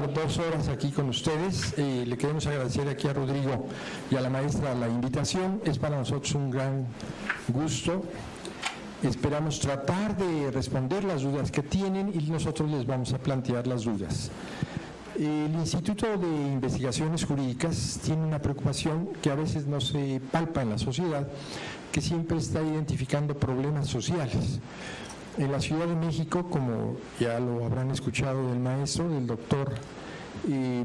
dos horas aquí con ustedes. Eh, le queremos agradecer aquí a Rodrigo y a la maestra la invitación. Es para nosotros un gran gusto. Esperamos tratar de responder las dudas que tienen y nosotros les vamos a plantear las dudas. El Instituto de Investigaciones Jurídicas tiene una preocupación que a veces no se palpa en la sociedad, que siempre está identificando problemas sociales. En la Ciudad de México, como ya lo habrán escuchado del maestro, del doctor, eh,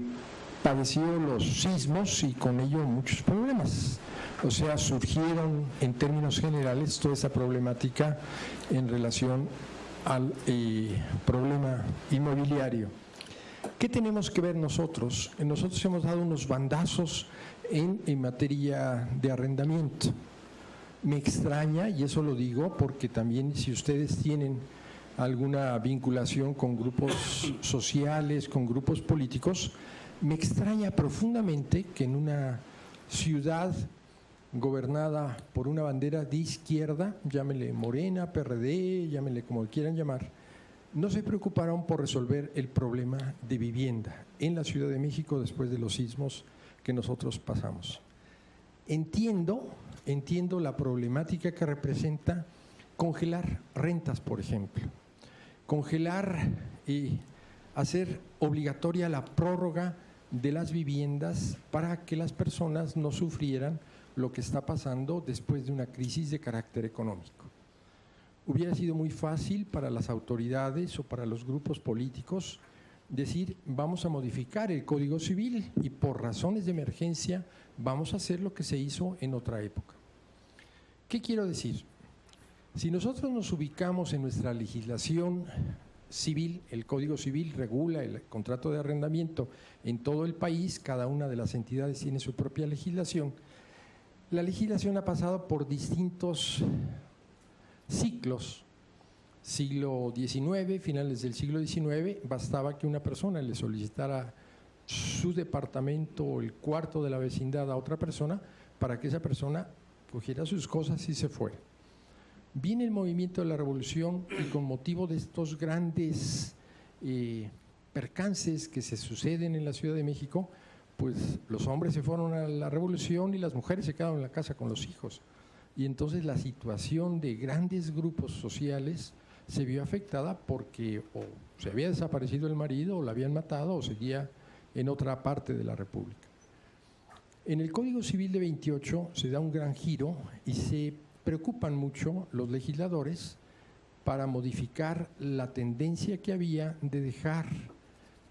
padeció los sismos y con ello muchos problemas. O sea, surgieron en términos generales toda esa problemática en relación al eh, problema inmobiliario. ¿Qué tenemos que ver nosotros? Nosotros hemos dado unos bandazos en materia de arrendamiento me extraña, y eso lo digo porque también si ustedes tienen alguna vinculación con grupos sociales, con grupos políticos, me extraña profundamente que en una ciudad gobernada por una bandera de izquierda, llámele Morena, PRD, llámele como quieran llamar, no se preocuparon por resolver el problema de vivienda en la Ciudad de México después de los sismos que nosotros pasamos. Entiendo entiendo la problemática que representa congelar rentas, por ejemplo. Congelar y hacer obligatoria la prórroga de las viviendas para que las personas no sufrieran lo que está pasando después de una crisis de carácter económico. Hubiera sido muy fácil para las autoridades o para los grupos políticos decir vamos a modificar el Código Civil y por razones de emergencia vamos a hacer lo que se hizo en otra época. ¿Qué quiero decir? Si nosotros nos ubicamos en nuestra legislación civil, el Código Civil regula el contrato de arrendamiento en todo el país, cada una de las entidades tiene su propia legislación. La legislación ha pasado por distintos ciclos. Siglo XIX, finales del siglo XIX, bastaba que una persona le solicitara su departamento o el cuarto de la vecindad a otra persona para que esa persona cogiera sus cosas y se fue. Viene el movimiento de la revolución y con motivo de estos grandes eh, percances que se suceden en la Ciudad de México, pues los hombres se fueron a la revolución y las mujeres se quedaron en la casa con los hijos. Y entonces la situación de grandes grupos sociales se vio afectada porque o se había desaparecido el marido o la habían matado o seguía en otra parte de la República. En el Código Civil de 28 se da un gran giro y se preocupan mucho los legisladores para modificar la tendencia que había de dejar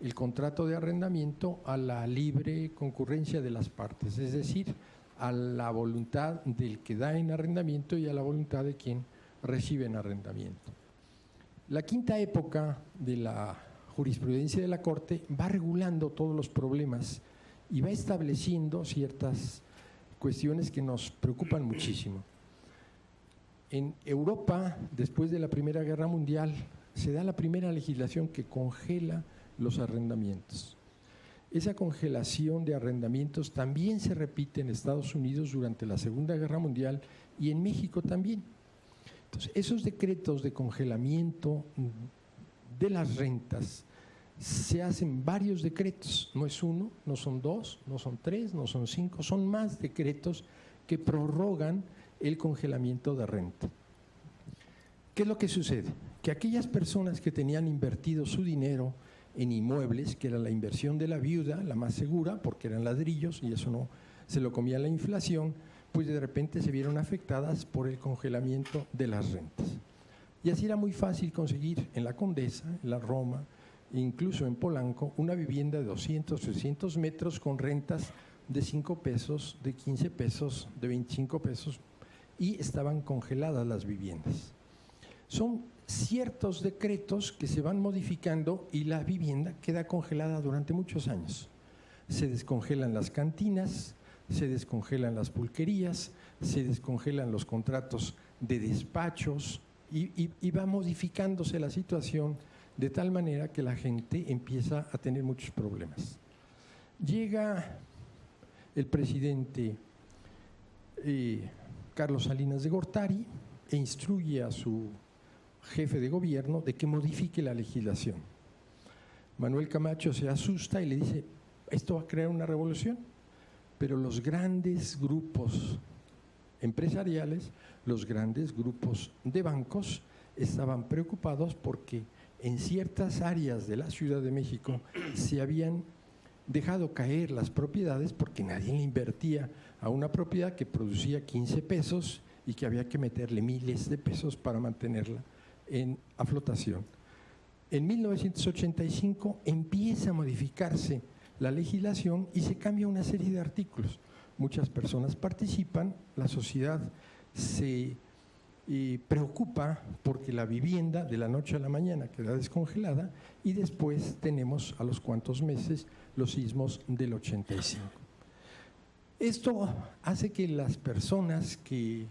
el contrato de arrendamiento a la libre concurrencia de las partes, es decir, a la voluntad del que da en arrendamiento y a la voluntad de quien recibe en arrendamiento. La quinta época de la jurisprudencia de la Corte va regulando todos los problemas y va estableciendo ciertas cuestiones que nos preocupan muchísimo. En Europa, después de la Primera Guerra Mundial, se da la primera legislación que congela los arrendamientos. Esa congelación de arrendamientos también se repite en Estados Unidos durante la Segunda Guerra Mundial y en México también. Entonces, esos decretos de congelamiento de las rentas se hacen varios decretos, no es uno, no son dos, no son tres, no son cinco, son más decretos que prorrogan el congelamiento de renta. ¿Qué es lo que sucede? Que aquellas personas que tenían invertido su dinero en inmuebles, que era la inversión de la viuda, la más segura, porque eran ladrillos y eso no se lo comía la inflación, pues de repente se vieron afectadas por el congelamiento de las rentas. Y así era muy fácil conseguir en la Condesa, en la Roma, incluso en Polanco, una vivienda de 200, 300 metros con rentas de 5 pesos, de 15 pesos, de 25 pesos y estaban congeladas las viviendas. Son ciertos decretos que se van modificando y la vivienda queda congelada durante muchos años. Se descongelan las cantinas, se descongelan las pulquerías, se descongelan los contratos de despachos y, y va modificándose la situación de tal manera que la gente empieza a tener muchos problemas. Llega el presidente eh, Carlos Salinas de Gortari e instruye a su jefe de gobierno de que modifique la legislación. Manuel Camacho se asusta y le dice, esto va a crear una revolución, pero los grandes grupos empresariales, los grandes grupos de bancos estaban preocupados porque en ciertas áreas de la Ciudad de México se habían dejado caer las propiedades porque nadie le invertía a una propiedad que producía 15 pesos y que había que meterle miles de pesos para mantenerla en a flotación. En 1985 empieza a modificarse la legislación y se cambia una serie de artículos. Muchas personas participan, la sociedad se eh, preocupa porque la vivienda de la noche a la mañana queda descongelada y después tenemos a los cuantos meses los sismos del 85. Esto hace que las personas que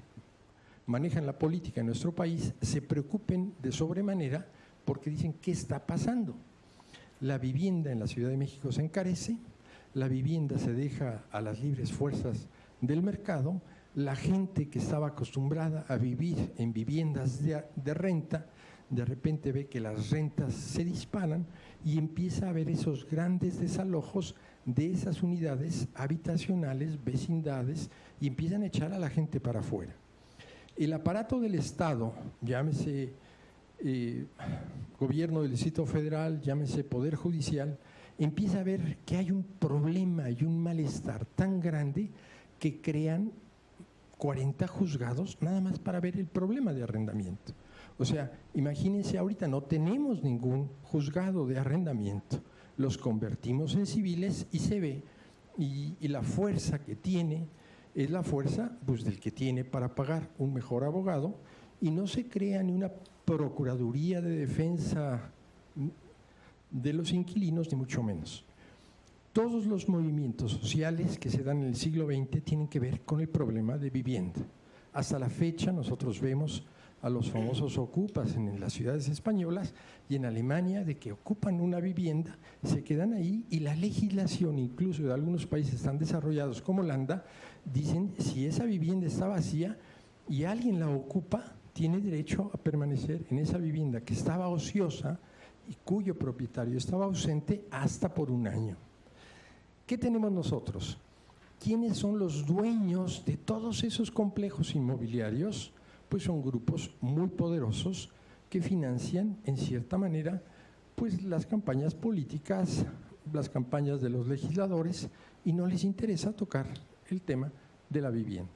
manejan la política en nuestro país se preocupen de sobremanera porque dicen, ¿qué está pasando? La vivienda en la Ciudad de México se encarece, la vivienda se deja a las libres fuerzas del mercado, la gente que estaba acostumbrada a vivir en viviendas de, renta, de repente ve que las rentas se disparan y empieza a haber esos grandes desalojos de esas unidades habitacionales, vecindades, y empiezan a echar a la gente para afuera. El aparato del Estado, llámese eh, gobierno del Distrito Federal, llámese Poder Judicial, empieza a ver que hay un problema y un malestar tan grande que crean 40 juzgados nada más para ver el problema de arrendamiento. O sea, imagínense ahorita, no tenemos ningún juzgado de arrendamiento, los convertimos en civiles y se ve, y, la fuerza que tiene es la fuerza pues, del que tiene para pagar un mejor abogado y no se crea ni una procuraduría de defensa de los inquilinos, ni mucho menos. Todos los movimientos sociales que se dan en el siglo XX tienen que ver con el problema de vivienda. Hasta la fecha nosotros vemos a los famosos ocupas en las ciudades españolas y en Alemania de que ocupan una vivienda, se quedan ahí y la legislación incluso de algunos países tan desarrollados como Holanda dicen si esa vivienda está vacía y alguien la ocupa, tiene derecho a permanecer en esa vivienda que estaba ociosa y cuyo propietario estaba ausente hasta por un año. ¿Qué tenemos nosotros? ¿Quiénes son los dueños de todos esos complejos inmobiliarios? pues son grupos muy poderosos que financian en cierta manera pues las campañas políticas, las campañas de los legisladores y no les interesa tocar el tema de la vivienda.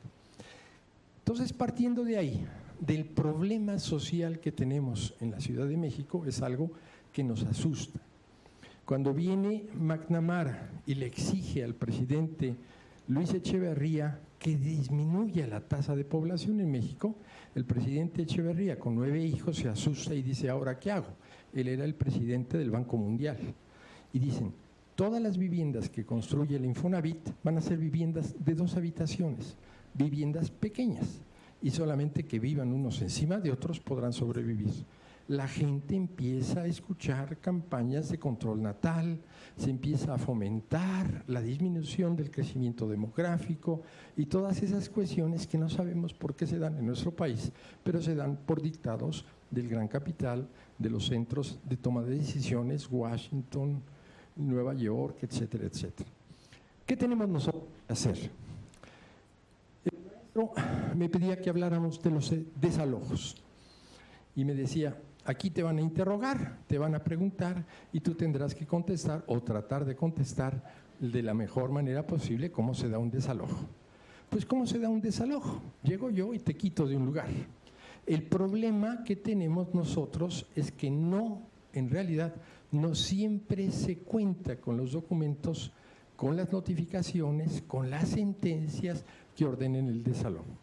Entonces, partiendo de ahí, del problema social que tenemos en la Ciudad de México, es algo que nos asusta. Cuando viene McNamara y le exige al presidente Luis Echeverría que disminuya la tasa de población en México, el presidente Echeverría, con nueve hijos, se asusta y dice, ¿ahora qué hago? Él era el presidente del Banco Mundial. Y dicen, todas las viviendas que construye el Infonavit van a ser viviendas de dos habitaciones, viviendas pequeñas, y solamente que vivan unos encima de otros podrán sobrevivir la gente empieza a escuchar campañas de control natal, se empieza a fomentar la disminución del crecimiento demográfico y todas esas cuestiones que no sabemos por qué se dan en nuestro país, pero se dan por dictados del gran capital, de los centros de toma de decisiones, Washington, Nueva York, etcétera, etcétera. ¿Qué tenemos nosotros que hacer? El maestro me pedía que habláramos de los desalojos y me decía, Aquí te van a interrogar, te van a preguntar y tú tendrás que contestar o tratar de contestar de la mejor manera posible cómo se da un desalojo. Pues cómo se da un desalojo. Llego yo y te quito de un lugar. El problema que tenemos nosotros es que no, en realidad, no siempre se cuenta con los documentos, con las notificaciones, con las sentencias que ordenen el desalojo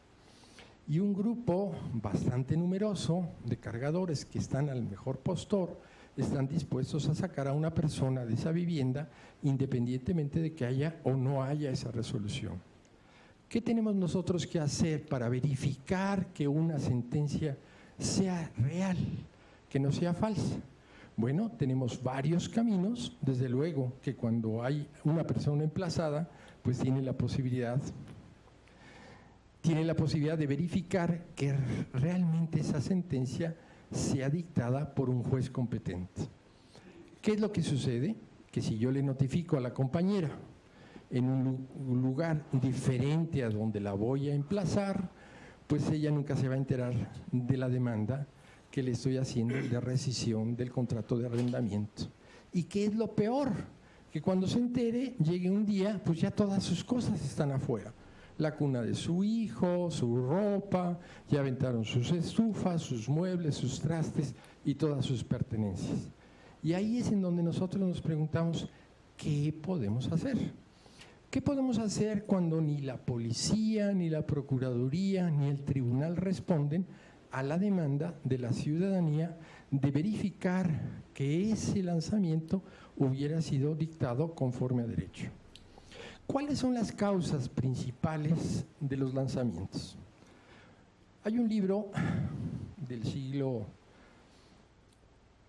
y un grupo bastante numeroso de cargadores que están al mejor postor están dispuestos a sacar a una persona de esa vivienda independientemente de que haya o no haya esa resolución. ¿Qué tenemos nosotros que hacer para verificar que una sentencia sea real, que no sea falsa? Bueno, tenemos varios caminos, desde luego que cuando hay una persona emplazada, pues tiene la posibilidad tiene la posibilidad de verificar que realmente esa sentencia sea dictada por un juez competente. ¿Qué es lo que sucede? Que si yo le notifico a la compañera en un lugar diferente a donde la voy a emplazar, pues ella nunca se va a enterar de la demanda que le estoy haciendo de rescisión del contrato de arrendamiento. ¿Y qué es lo peor? Que cuando se entere, llegue un día, pues ya todas sus cosas están afuera. La cuna de su hijo, su ropa, ya aventaron sus estufas, sus muebles, sus trastes y todas sus pertenencias. Y ahí es en donde nosotros nos preguntamos, ¿qué podemos hacer? ¿Qué podemos hacer cuando ni la policía, ni la procuraduría, ni el tribunal responden a la demanda de la ciudadanía de verificar que ese lanzamiento hubiera sido dictado conforme a derecho? ¿Cuáles son las causas principales de los lanzamientos? Hay un libro del siglo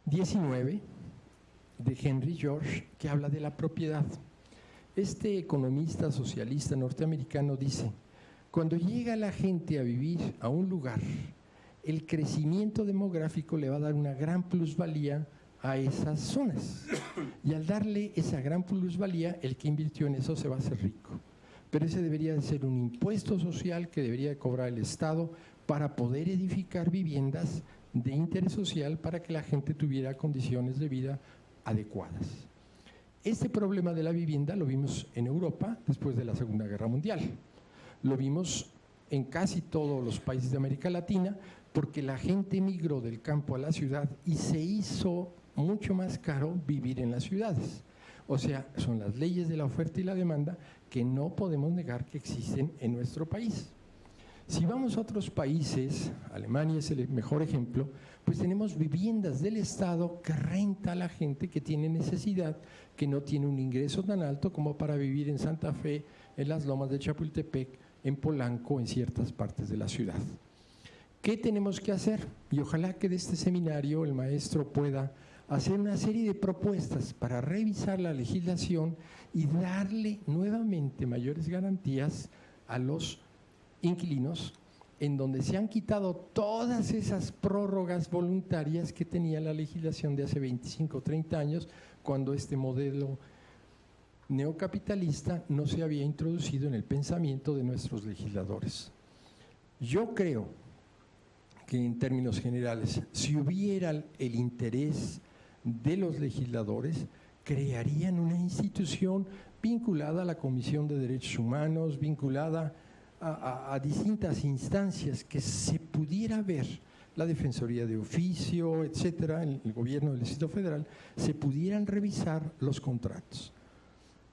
XIX de Henry George que habla de la propiedad. Este economista socialista norteamericano dice, cuando llega la gente a vivir a un lugar, el crecimiento demográfico le va a dar una gran plusvalía a esas zonas. Y al darle esa gran plusvalía, el que invirtió en eso se va a hacer rico. Pero ese debería de ser un impuesto social que debería cobrar el Estado para poder edificar viviendas de interés social para que la gente tuviera condiciones de vida adecuadas. Este problema de la vivienda lo vimos en Europa después de la Segunda Guerra Mundial. Lo vimos en casi todos los países de América Latina porque la gente emigró del campo a la ciudad y se hizo mucho más caro vivir en las ciudades. O sea, son las leyes de la oferta y la demanda que no podemos negar que existen en nuestro país. Si vamos a otros países, Alemania es el mejor ejemplo, pues tenemos viviendas del Estado que renta a la gente que tiene necesidad, que no tiene un ingreso tan alto como para vivir en Santa Fe, en las lomas de Chapultepec, en Polanco, en ciertas partes de la ciudad. ¿Qué tenemos que hacer? Y ojalá que de este seminario el maestro pueda hacer una serie de propuestas para revisar la legislación y darle nuevamente mayores garantías a los inquilinos en donde se han quitado todas esas prórrogas voluntarias que tenía la legislación de hace 25 o 30 años, cuando este modelo neocapitalista no se había introducido en el pensamiento de nuestros legisladores. Yo creo que en términos generales, si hubiera el interés de los legisladores, crearían una institución vinculada a la Comisión de Derechos Humanos, vinculada a, distintas instancias que se pudiera ver la Defensoría de Oficio, etcétera, el, el gobierno del Distrito Federal, se pudieran revisar los contratos.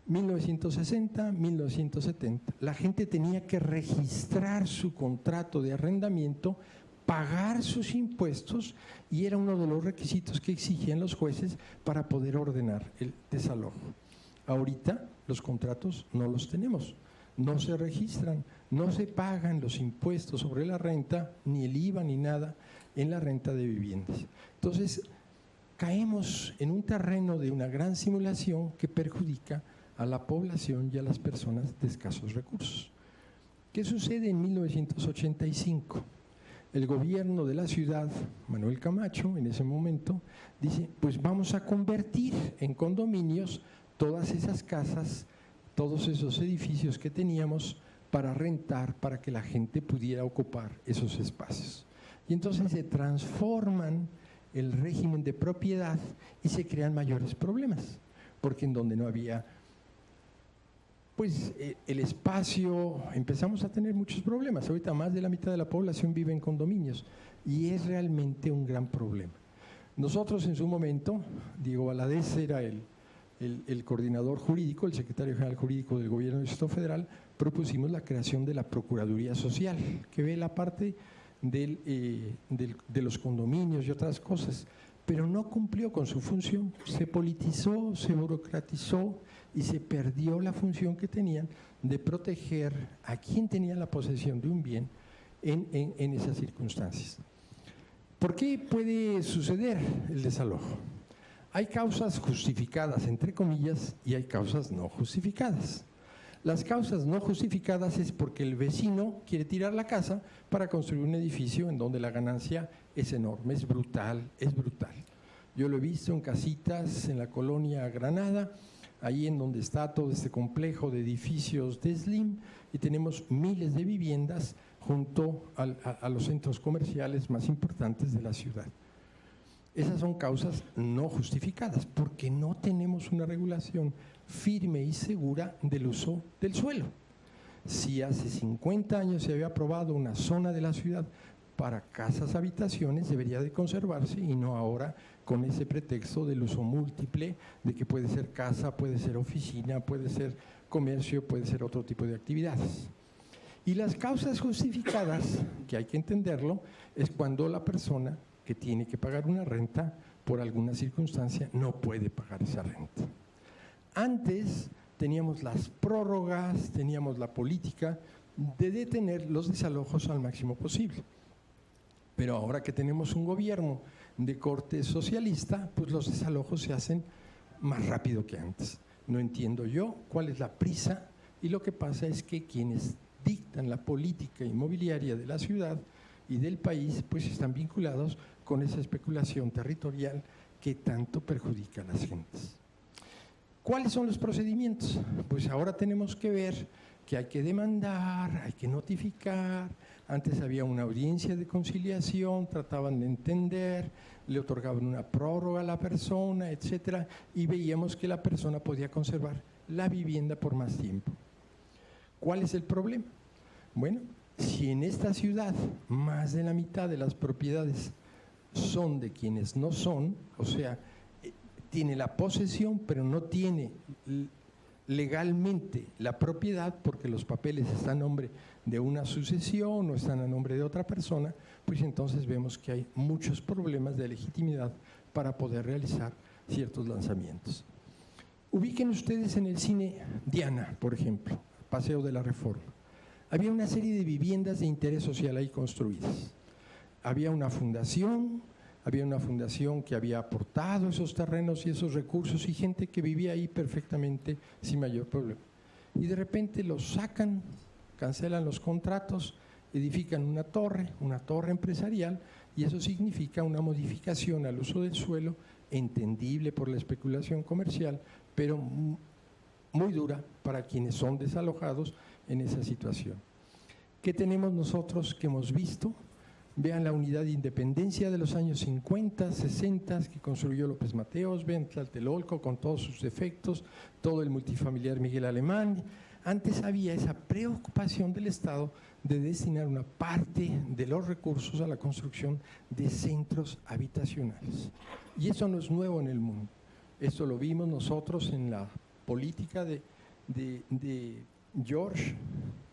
1960, 1970, la gente tenía que registrar su contrato de arrendamiento, pagar sus impuestos y era uno de los requisitos que exigían los jueces para poder ordenar el desalojo. Ahorita los contratos no los tenemos no se registran, no se pagan los impuestos sobre la renta, ni el IVA ni nada en la renta de viviendas. Entonces, caemos en un terreno de una gran simulación que perjudica a la población y a las personas de escasos recursos. ¿Qué sucede en 1985? El gobierno de la ciudad, Manuel Camacho, en ese momento, dice, pues vamos a convertir en condominios todas esas casas todos esos edificios que teníamos para rentar, para que la gente pudiera ocupar esos espacios. Y entonces se transforman el régimen de propiedad y se crean mayores problemas, porque en donde no había pues eh, el espacio, empezamos a tener muchos problemas. Ahorita más de la mitad de la población vive en condominios y es realmente un gran problema. Nosotros en su momento, Diego Valadez era el el, coordinador jurídico, el secretario general jurídico del gobierno del Estado federal, propusimos la creación de la Procuraduría Social, que ve la parte eh, de los condominios y otras cosas, pero no cumplió con su función, se politizó, se burocratizó y se perdió la función que tenían de proteger a quien tenía la posesión de un bien en esas circunstancias. ¿Por qué puede suceder el desalojo? Hay causas justificadas, entre comillas, y hay causas no justificadas. Las causas no justificadas es porque el vecino quiere tirar la casa para construir un edificio en donde la ganancia es enorme, es brutal, es brutal. Yo lo he visto en casitas en la colonia Granada, ahí en donde está todo este complejo de edificios de Slim, y tenemos miles de viviendas junto a, los centros comerciales más importantes de la ciudad. Esas son causas no justificadas, porque no tenemos una regulación firme y segura del uso del suelo. Si hace 50 años se había aprobado una zona de la ciudad para casas habitaciones, debería de conservarse y no ahora con ese pretexto del uso múltiple, de que puede ser casa, puede ser oficina, puede ser comercio, puede ser otro tipo de actividades. Y las causas justificadas, que hay que entenderlo, es cuando la persona que tiene que pagar una renta por alguna circunstancia no puede pagar esa renta. Antes teníamos las prórrogas, teníamos la política de detener los desalojos al máximo posible. Pero ahora que tenemos un gobierno de corte socialista, pues los desalojos se hacen más rápido que antes. No entiendo yo cuál es la prisa y lo que pasa es que quienes dictan la política inmobiliaria de la ciudad y del país, pues están vinculados con esa especulación territorial que tanto perjudica a las gentes. ¿Cuáles son los procedimientos? Pues ahora tenemos que ver que hay que demandar, hay que notificar, antes había una audiencia de conciliación, trataban de entender, le otorgaban una prórroga a la persona, etcétera, y veíamos que la persona podía conservar la vivienda por más tiempo. ¿Cuál es el problema? Bueno, si en esta ciudad más de la mitad de las propiedades son de quienes no son, o sea, eh, tiene la posesión pero no tiene legalmente la propiedad porque los papeles están a nombre de una sucesión o están a nombre de otra persona, pues entonces vemos que hay muchos problemas de legitimidad para poder realizar ciertos lanzamientos. Ubiquen ustedes en el cine Diana, por ejemplo, Paseo de la Reforma. Había una serie de viviendas de interés social ahí construidas. Había una fundación, había una fundación que había aportado esos terrenos y esos recursos y gente que vivía ahí perfectamente sin mayor problema. Y de repente los sacan, cancelan los contratos, edifican una torre, una torre empresarial, y eso significa una modificación al uso del suelo, entendible por la especulación comercial, pero muy dura para quienes son desalojados en esa situación. ¿Qué tenemos nosotros que hemos visto? Vean la unidad de independencia de los años 50, 60 que construyó López Mateos, vean Tlatelolco con todos sus defectos, todo el multifamiliar Miguel Alemán. Antes había esa preocupación del Estado de destinar una parte de los recursos a la construcción de centros habitacionales. Y eso no es nuevo en el mundo. Esto lo vimos nosotros en la política de, de George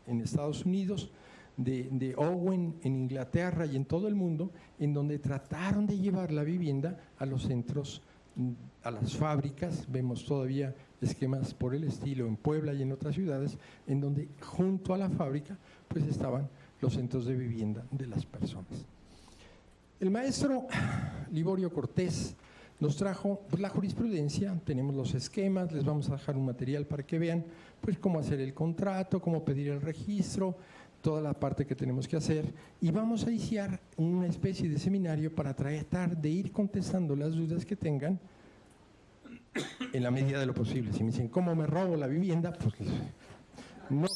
en Estados Unidos, de, Owen en Inglaterra y en todo el mundo, en donde trataron de llevar la vivienda a los centros, a las fábricas, vemos todavía esquemas por el estilo en Puebla y en otras ciudades, en donde junto a la fábrica pues estaban los centros de vivienda de las personas. El maestro Liborio Cortés nos trajo pues, la jurisprudencia, tenemos los esquemas, les vamos a dejar un material para que vean pues cómo hacer el contrato, cómo pedir el registro, toda la parte que tenemos que hacer y vamos a iniciar una especie de seminario para tratar de ir contestando las dudas que tengan en la medida de lo posible. Si me dicen, ¿cómo me robo la vivienda? Pues no